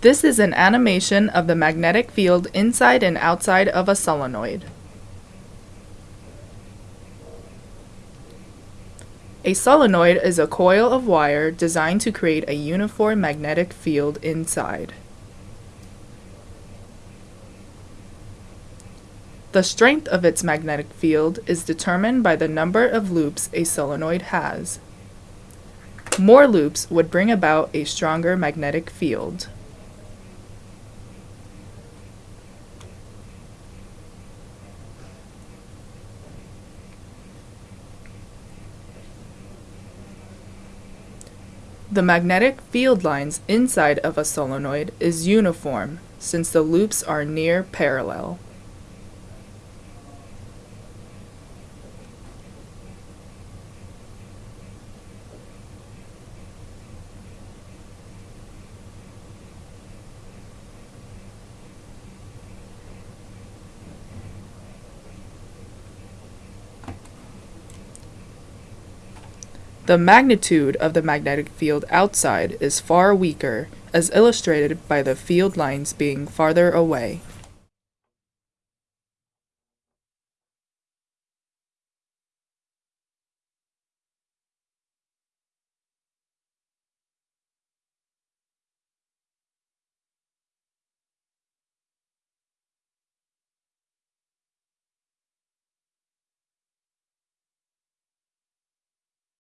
This is an animation of the magnetic field inside and outside of a solenoid. A solenoid is a coil of wire designed to create a uniform magnetic field inside. The strength of its magnetic field is determined by the number of loops a solenoid has. More loops would bring about a stronger magnetic field. The magnetic field lines inside of a solenoid is uniform since the loops are near parallel. The magnitude of the magnetic field outside is far weaker, as illustrated by the field lines being farther away.